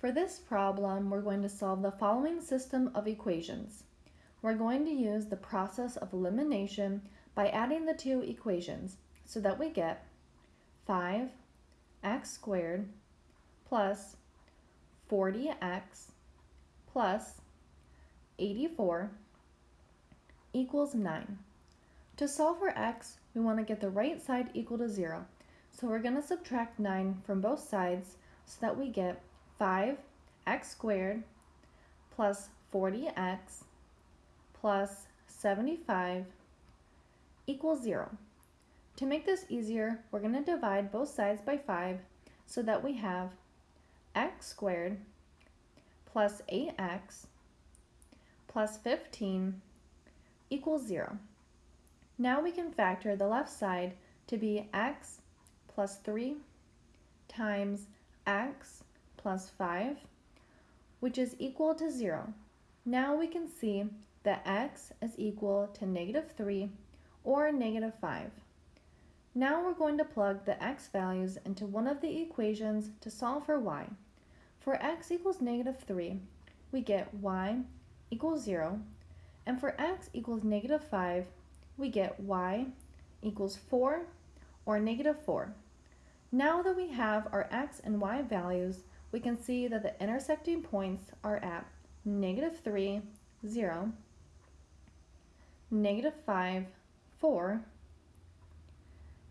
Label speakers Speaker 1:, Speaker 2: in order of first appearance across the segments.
Speaker 1: For this problem, we're going to solve the following system of equations. We're going to use the process of elimination by adding the two equations so that we get 5x squared plus 40x plus 84 equals 9. To solve for x, we want to get the right side equal to 0. So we're going to subtract 9 from both sides so that we get 5x squared plus 40x plus 75 equals 0. To make this easier, we're going to divide both sides by 5 so that we have x squared plus 8x plus 15 equals 0. Now we can factor the left side to be x plus 3 times x plus 5, which is equal to 0. Now we can see that x is equal to negative 3 or negative 5. Now we're going to plug the x values into one of the equations to solve for y. For x equals negative 3, we get y equals 0, and for x equals negative 5, we get y equals 4 or negative 4. Now that we have our x and y values, we can see that the intersecting points are at negative 3, 0, negative 5, 4,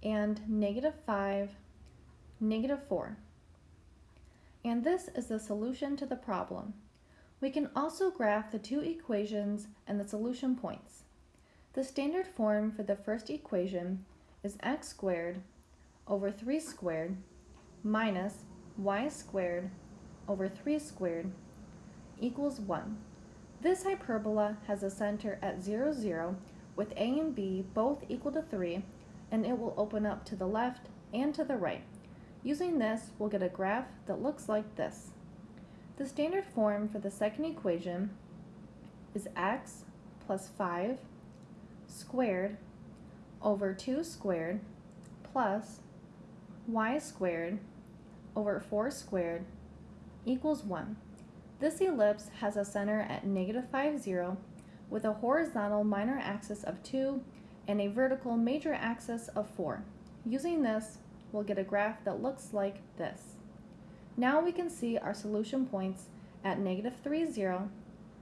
Speaker 1: and negative 5, negative 4. And this is the solution to the problem. We can also graph the two equations and the solution points. The standard form for the first equation is x squared over 3 squared minus y squared over 3 squared equals 1. This hyperbola has a center at 0, 0 with a and b both equal to 3 and it will open up to the left and to the right. Using this, we'll get a graph that looks like this. The standard form for the second equation is x plus 5 squared over 2 squared plus y squared over 4 squared equals 1. This ellipse has a center at negative 5, 0 with a horizontal minor axis of 2 and a vertical major axis of 4. Using this, we'll get a graph that looks like this. Now we can see our solution points at negative 3, 0,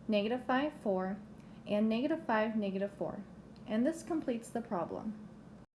Speaker 1: negative 5, 4, and negative 5, negative 4. And this completes the problem.